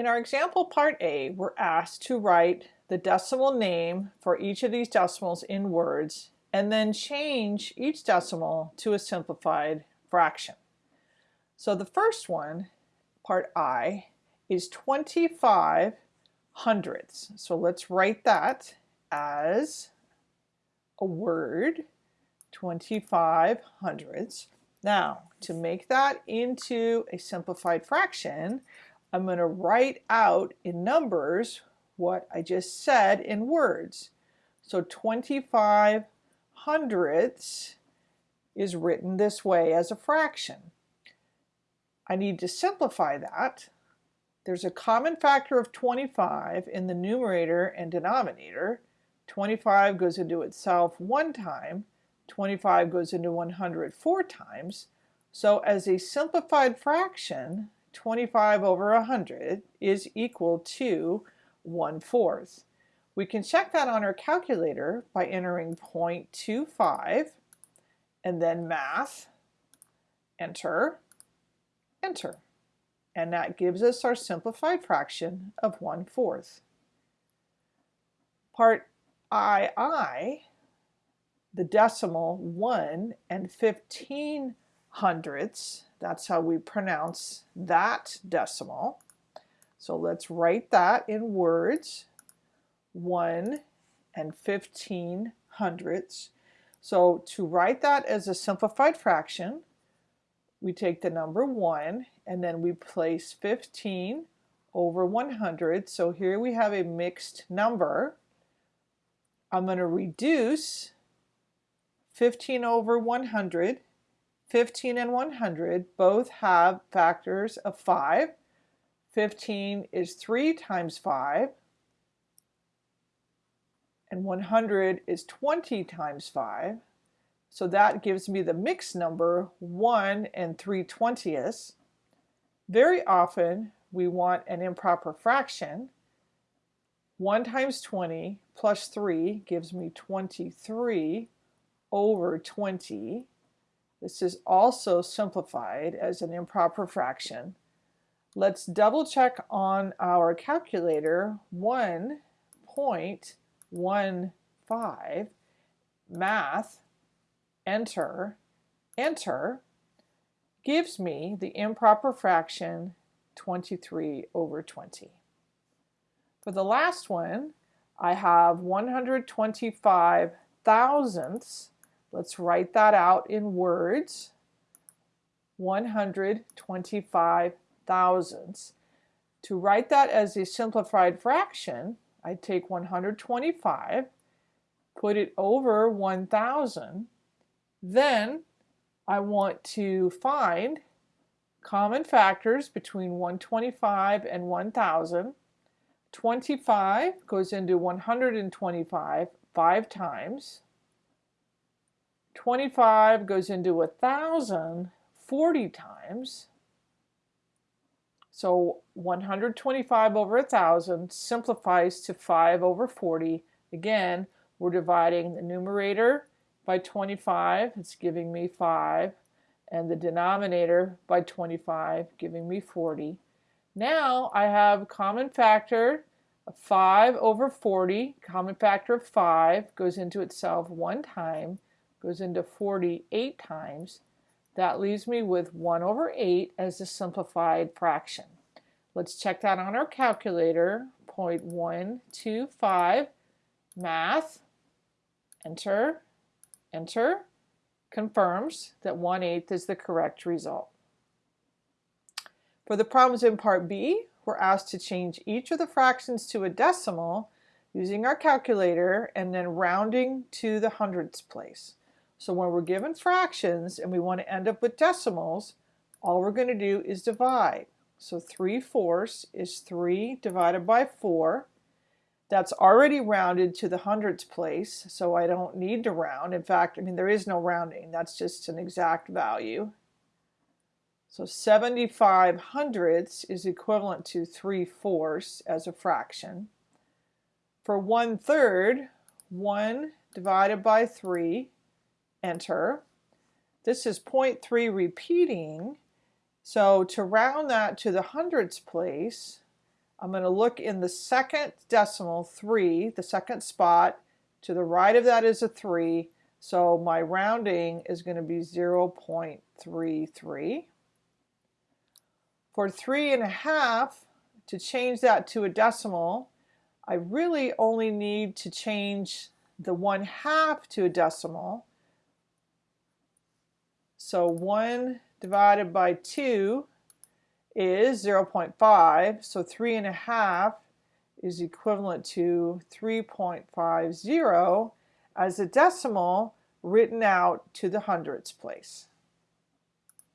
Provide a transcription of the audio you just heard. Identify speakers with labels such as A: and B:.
A: In our example part A, we're asked to write the decimal name for each of these decimals in words and then change each decimal to a simplified fraction. So the first one, part I, is 25 hundredths. So let's write that as a word, 25 hundredths. Now, to make that into a simplified fraction, I'm going to write out in numbers what I just said in words. So 25 hundredths is written this way as a fraction. I need to simplify that. There's a common factor of 25 in the numerator and denominator. 25 goes into itself one time, 25 goes into 100 four times. So as a simplified fraction, 25 over 100 is equal to 1 fourth. We can check that on our calculator by entering 0.25 and then math, enter, enter. And that gives us our simplified fraction of 1 fourth. Part II, the decimal 1 and 15 hundredths, that's how we pronounce that decimal. So let's write that in words. 1 and 15 hundredths. So to write that as a simplified fraction, we take the number 1 and then we place 15 over 100. So here we have a mixed number. I'm going to reduce 15 over 100. 15 and 100 both have factors of 5. 15 is 3 times 5 and 100 is 20 times 5. So that gives me the mixed number 1 and 3 twentieths. Very often we want an improper fraction. 1 times 20 plus 3 gives me 23 over 20. This is also simplified as an improper fraction. Let's double check on our calculator 1.15 math enter enter gives me the improper fraction 23 over 20. For the last one, I have 125 thousandths. Let's write that out in words. 125 thousandths. To write that as a simplified fraction, I take 125, put it over 1,000, then I want to find common factors between 125 and 1,000. 25 goes into 125 five times. 25 goes into 1,000 40 times. So 125 over 1,000 simplifies to 5 over 40. Again, we're dividing the numerator by 25, it's giving me 5, and the denominator by 25, giving me 40. Now I have a common factor of 5 over 40, common factor of 5 goes into itself one time, goes into 48 times. That leaves me with 1 over 8 as a simplified fraction. Let's check that on our calculator. 0.125 math, enter, enter, confirms that 1 8 is the correct result. For the problems in part B, we're asked to change each of the fractions to a decimal using our calculator and then rounding to the hundredths place. So when we're given fractions and we want to end up with decimals, all we're going to do is divide. So 3 fourths is 3 divided by 4. That's already rounded to the hundredths place, so I don't need to round. In fact, I mean, there is no rounding. That's just an exact value. So 75 hundredths is equivalent to 3 fourths as a fraction. For 1 third, 1 divided by 3 enter. This is 0.3 repeating. So to round that to the hundredths place, I'm going to look in the second decimal, 3, the second spot. To the right of that is a 3, so my rounding is going to be 0.33. For 3 and a half, to change that to a decimal, I really only need to change the 1 half to a decimal. So 1 divided by 2 is 0.5, so 3 and a half is equivalent to 3.50 as a decimal written out to the hundredths place.